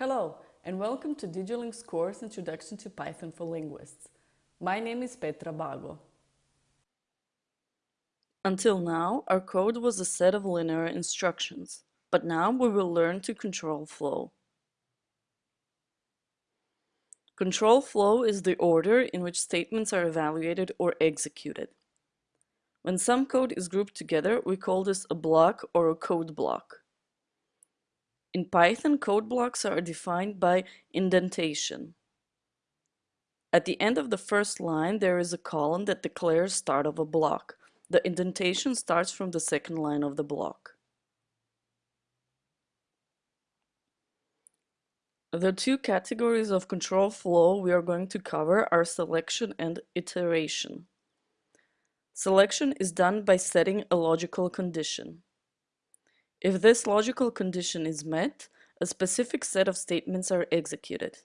Hello, and welcome to DigiLing's course Introduction to Python for Linguists. My name is Petra Bago. Until now, our code was a set of linear instructions, but now we will learn to control flow. Control flow is the order in which statements are evaluated or executed. When some code is grouped together, we call this a block or a code block. In Python, code blocks are defined by indentation. At the end of the first line, there is a colon that declares start of a block. The indentation starts from the second line of the block. The two categories of control flow we are going to cover are selection and iteration. Selection is done by setting a logical condition. If this logical condition is met, a specific set of statements are executed.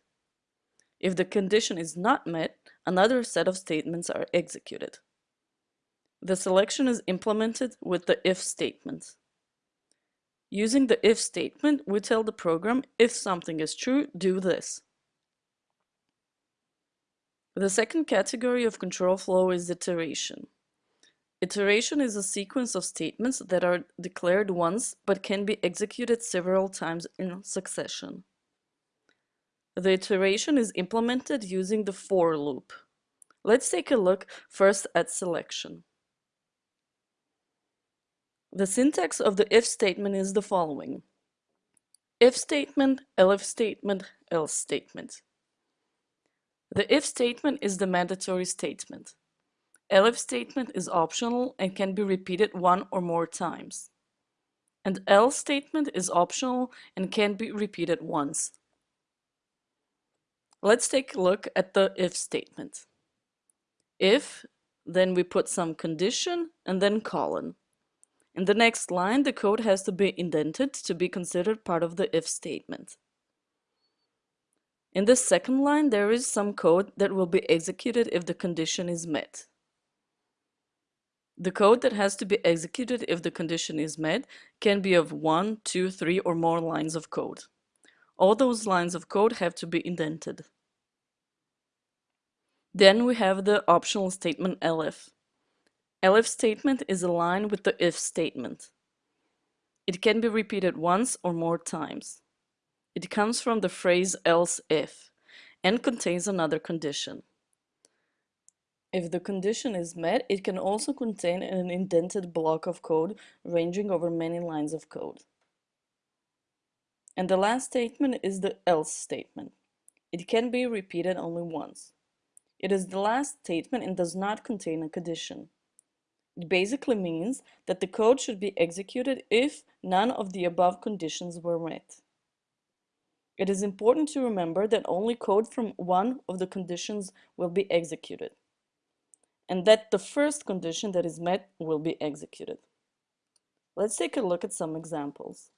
If the condition is not met, another set of statements are executed. The selection is implemented with the if statement. Using the if statement, we tell the program, if something is true, do this. The second category of control flow is iteration. Iteration is a sequence of statements that are declared once but can be executed several times in succession. The iteration is implemented using the for loop. Let's take a look first at selection. The syntax of the if statement is the following. If statement, elif statement, else statement. The if statement is the mandatory statement. Elif statement is optional and can be repeated one or more times. And else statement is optional and can be repeated once. Let's take a look at the if statement. If, then we put some condition and then colon. In the next line, the code has to be indented to be considered part of the if statement. In the second line, there is some code that will be executed if the condition is met. The code that has to be executed if the condition is met can be of one, two, three, or more lines of code. All those lines of code have to be indented. Then we have the optional statement elif. Elif statement is a line with the if statement. It can be repeated once or more times. It comes from the phrase else if and contains another condition. If the condition is met, it can also contain an indented block of code ranging over many lines of code. And the last statement is the else statement. It can be repeated only once. It is the last statement and does not contain a condition. It basically means that the code should be executed if none of the above conditions were met. It is important to remember that only code from one of the conditions will be executed and that the first condition that is met will be executed. Let's take a look at some examples.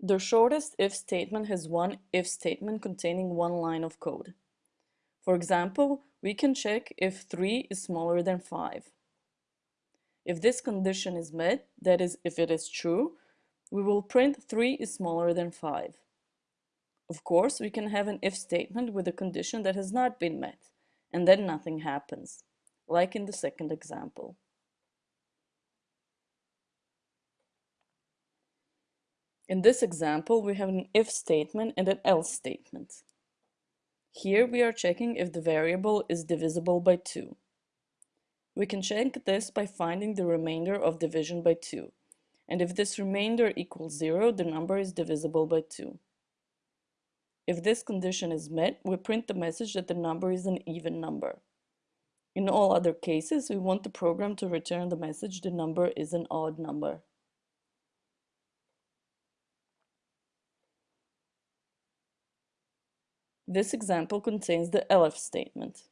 The shortest if statement has one if statement containing one line of code. For example, we can check if 3 is smaller than 5. If this condition is met, that is, if it is true, we will print 3 is smaller than 5. Of course, we can have an if statement with a condition that has not been met, and then nothing happens, like in the second example. In this example, we have an if statement and an else statement. Here we are checking if the variable is divisible by 2. We can check this by finding the remainder of division by 2. And if this remainder equals 0, the number is divisible by 2. If this condition is met, we print the message that the number is an even number. In all other cases, we want the program to return the message the number is an odd number. This example contains the elif statement.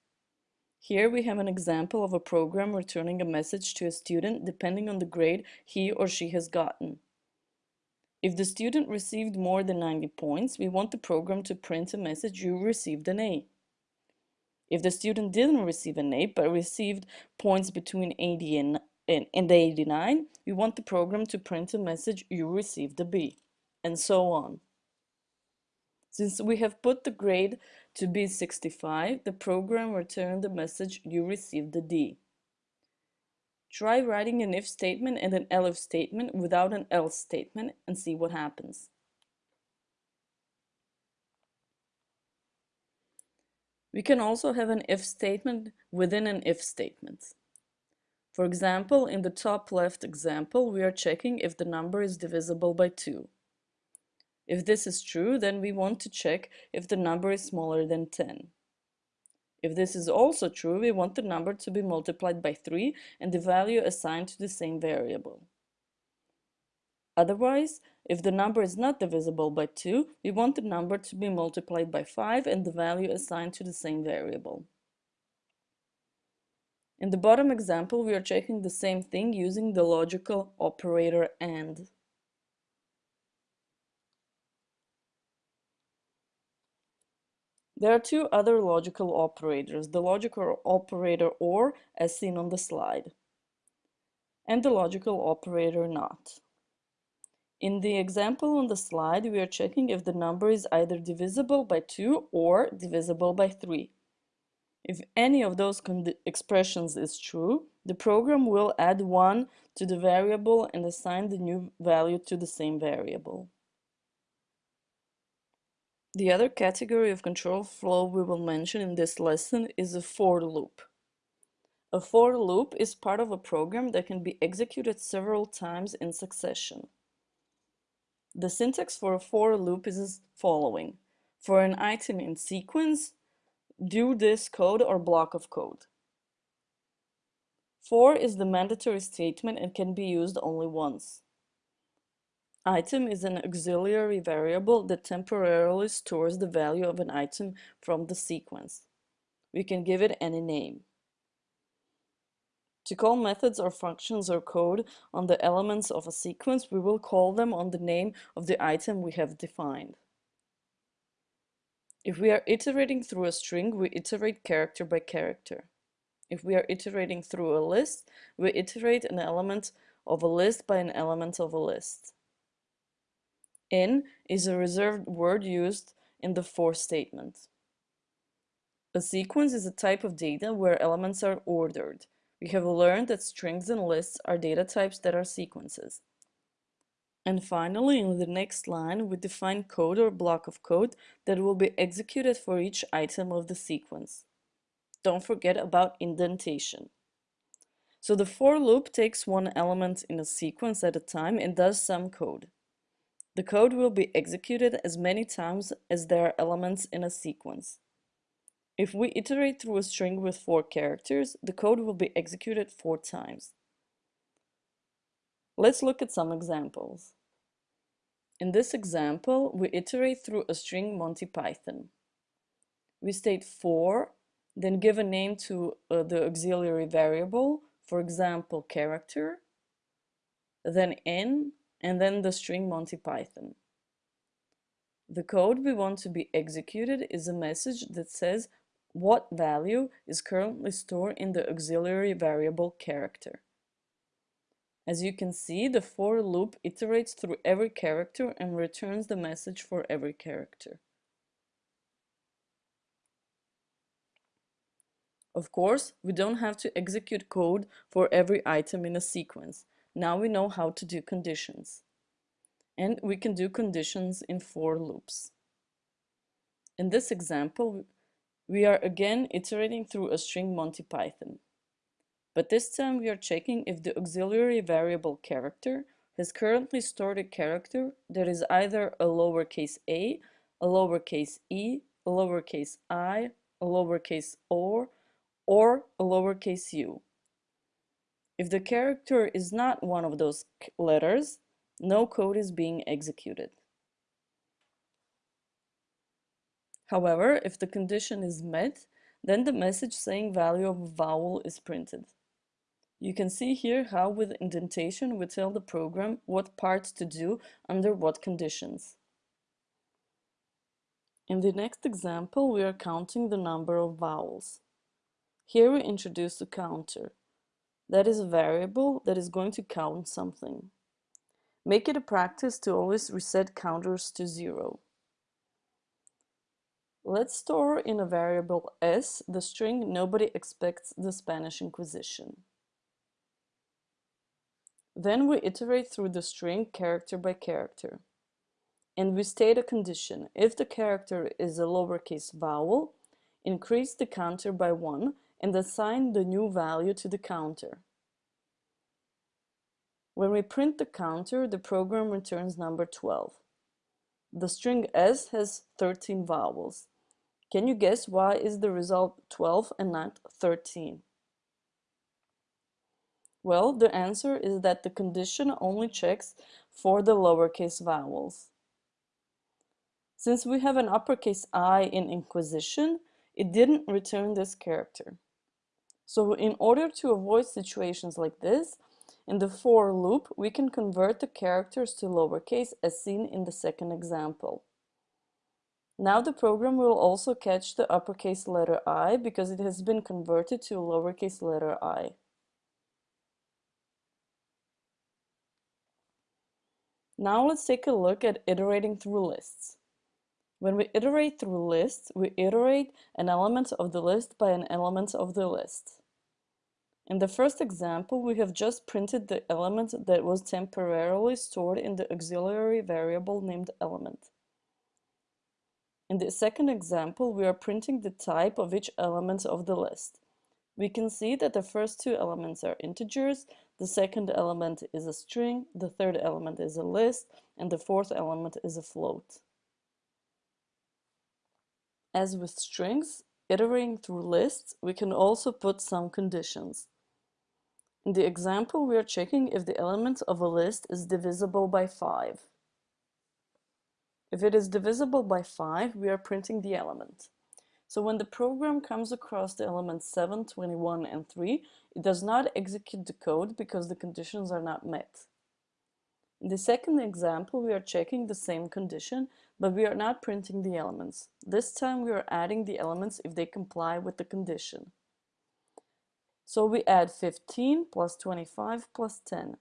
Here we have an example of a program returning a message to a student depending on the grade he or she has gotten. If the student received more than 90 points, we want the program to print a message you received an A. If the student didn't receive an A but received points between 80 and, and, and 89, we want the program to print a message you received a B. and so on. Since we have put the grade to be 65, the program returned the message you received a D. Try writing an if statement and an elif statement without an else statement and see what happens. We can also have an if statement within an if statement. For example, in the top left example, we are checking if the number is divisible by 2. If this is true, then we want to check if the number is smaller than 10. If this is also true, we want the number to be multiplied by 3 and the value assigned to the same variable. Otherwise, if the number is not divisible by 2, we want the number to be multiplied by 5 and the value assigned to the same variable. In the bottom example, we are checking the same thing using the logical operator AND. There are two other logical operators, the logical operator OR, as seen on the slide, and the logical operator NOT. In the example on the slide, we are checking if the number is either divisible by 2 or divisible by 3. If any of those expressions is true, the program will add 1 to the variable and assign the new value to the same variable. The other category of control flow we will mention in this lesson is a for loop. A for loop is part of a program that can be executed several times in succession. The syntax for a for loop is as following. For an item in sequence, do this code or block of code. For is the mandatory statement and can be used only once. Item is an auxiliary variable that temporarily stores the value of an item from the sequence. We can give it any name. To call methods or functions or code on the elements of a sequence, we will call them on the name of the item we have defined. If we are iterating through a string, we iterate character by character. If we are iterating through a list, we iterate an element of a list by an element of a list. In is a reserved word used in the for statement. A sequence is a type of data where elements are ordered. We have learned that strings and lists are data types that are sequences. And finally, in the next line, we define code or block of code that will be executed for each item of the sequence. Don't forget about indentation. So the for loop takes one element in a sequence at a time and does some code. The code will be executed as many times as there are elements in a sequence. If we iterate through a string with four characters, the code will be executed four times. Let's look at some examples. In this example, we iterate through a string Monty Python. We state for, then give a name to uh, the auxiliary variable, for example, character, then in, and then the string Monty Python. The code we want to be executed is a message that says what value is currently stored in the auxiliary variable character. As you can see, the for loop iterates through every character and returns the message for every character. Of course, we don't have to execute code for every item in a sequence. Now we know how to do conditions. And we can do conditions in for loops. In this example, we are again iterating through a string Monty Python. But this time we are checking if the auxiliary variable character has currently stored a character that is either a lowercase a, a lowercase e, a lowercase i, a lowercase o, or a lowercase u. If the character is not one of those letters, no code is being executed. However, if the condition is met, then the message saying value of vowel is printed. You can see here how with indentation we tell the program what parts to do under what conditions. In the next example, we are counting the number of vowels. Here we introduce a counter. That is a variable that is going to count something. Make it a practice to always reset counters to zero. Let's store in a variable s the string nobody expects the Spanish Inquisition. Then we iterate through the string character by character. And we state a condition. If the character is a lowercase vowel, increase the counter by 1 and assign the new value to the counter. When we print the counter, the program returns number 12. The string S has 13 vowels. Can you guess why is the result 12 and not 13? Well, the answer is that the condition only checks for the lowercase vowels. Since we have an uppercase I in Inquisition, it didn't return this character. So in order to avoid situations like this, in the for loop, we can convert the characters to lowercase as seen in the second example. Now the program will also catch the uppercase letter i because it has been converted to a lowercase letter i. Now let's take a look at iterating through lists. When we iterate through lists, we iterate an element of the list by an element of the list. In the first example, we have just printed the element that was temporarily stored in the auxiliary variable named element. In the second example, we are printing the type of each element of the list. We can see that the first two elements are integers, the second element is a string, the third element is a list, and the fourth element is a float. As with strings, iterating through lists, we can also put some conditions. In the example, we are checking if the element of a list is divisible by 5. If it is divisible by 5, we are printing the element. So when the program comes across the elements 7, 21, and 3, it does not execute the code because the conditions are not met. In the second example, we are checking the same condition, but we are not printing the elements. This time we are adding the elements if they comply with the condition. So we add 15 plus 25 plus 10,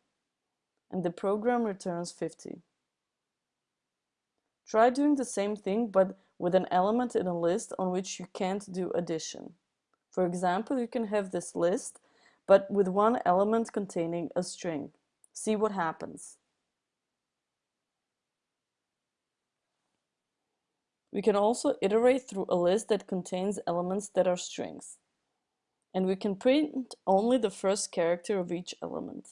and the program returns 50. Try doing the same thing but with an element in a list on which you can't do addition. For example, you can have this list but with one element containing a string. See what happens. We can also iterate through a list that contains elements that are strings. And we can print only the first character of each element.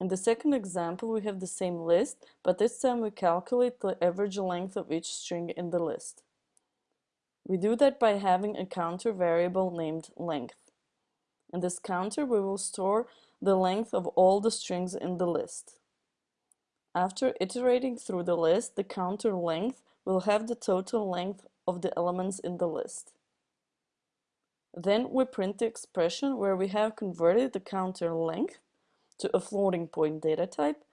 In the second example, we have the same list, but this time we calculate the average length of each string in the list. We do that by having a counter variable named length. In this counter, we will store the length of all the strings in the list. After iterating through the list, the counter length will have the total length of the elements in the list. Then we print the expression where we have converted the counter length to a floating point data type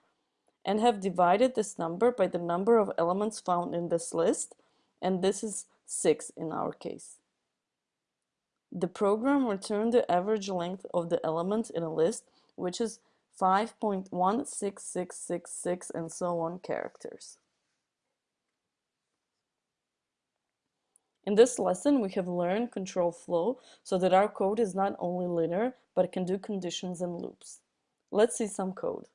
and have divided this number by the number of elements found in this list, and this is 6 in our case. The program returned the average length of the elements in a list, which is 5.16666 and so on characters. In this lesson, we have learned control flow so that our code is not only linear, but can do conditions and loops. Let's see some code.